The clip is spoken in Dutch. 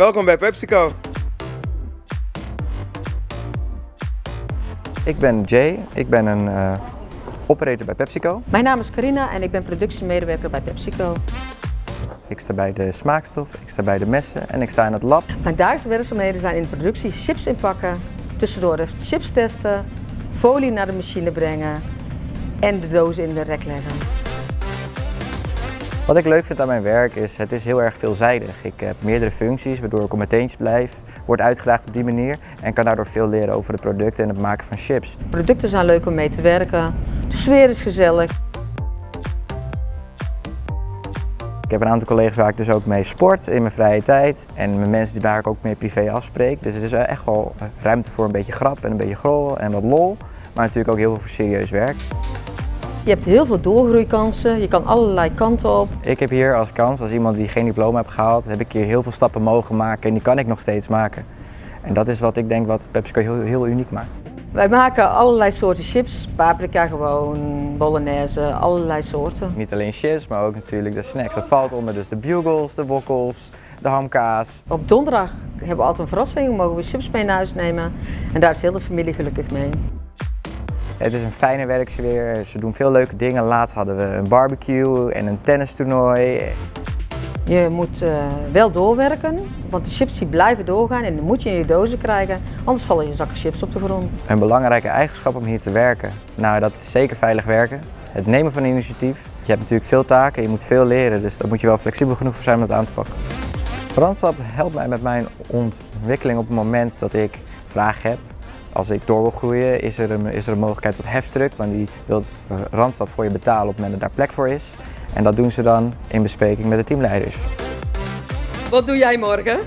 Welkom bij PepsiCo. Ik ben Jay, ik ben een uh, operator bij PepsiCo. Mijn naam is Carina en ik ben productiemedewerker bij PepsiCo. Ik sta bij de smaakstof, ik sta bij de messen en ik sta in het lab. Mijn dagelijkse werkzaamheden zijn in de productie chips inpakken, tussendoor de chips testen, folie naar de machine brengen en de dozen in de rek leggen. Wat ik leuk vind aan mijn werk is, het is heel erg veelzijdig. Ik heb meerdere functies waardoor ik op mijn teentjes blijf, word uitgedaagd op die manier en kan daardoor veel leren over de producten en het maken van chips. Producten zijn leuk om mee te werken, de sfeer is gezellig. Ik heb een aantal collega's waar ik dus ook mee sport in mijn vrije tijd en met mensen die waar ik ook mee privé afspreek. Dus het is echt wel ruimte voor een beetje grap en een beetje grol en wat lol, maar natuurlijk ook heel veel voor serieus werk. Je hebt heel veel doorgroeikansen, je kan allerlei kanten op. Ik heb hier als kans, als iemand die geen diploma heeft gehaald, heb ik hier heel veel stappen mogen maken en die kan ik nog steeds maken. En dat is wat ik denk wat PepsiCo heel, heel uniek maakt. Wij maken allerlei soorten chips, paprika gewoon, bolognese, allerlei soorten. Niet alleen chips, maar ook natuurlijk de snacks. Dat valt onder dus de bugles, de wokkels, de hamkaas. Op donderdag hebben we altijd een verrassing, mogen we chips mee naar huis nemen. En daar is heel de familie gelukkig mee. Het is een fijne werksfeer, ze doen veel leuke dingen. Laatst hadden we een barbecue en een tennistoernooi. Je moet uh, wel doorwerken, want de chips die blijven doorgaan en dan moet je in je dozen krijgen, anders vallen je zakken chips op de grond. Een belangrijke eigenschap om hier te werken, nou dat is zeker veilig werken. Het nemen van initiatief. Je hebt natuurlijk veel taken, je moet veel leren, dus daar moet je wel flexibel genoeg voor zijn om dat aan te pakken. Randstad helpt mij met mijn ontwikkeling op het moment dat ik vragen heb als ik door wil groeien is er een, is er een mogelijkheid tot heftruck, want die wil Randstad voor je betalen op het moment dat daar plek voor is. En dat doen ze dan in bespreking met de teamleiders. Wat doe jij morgen?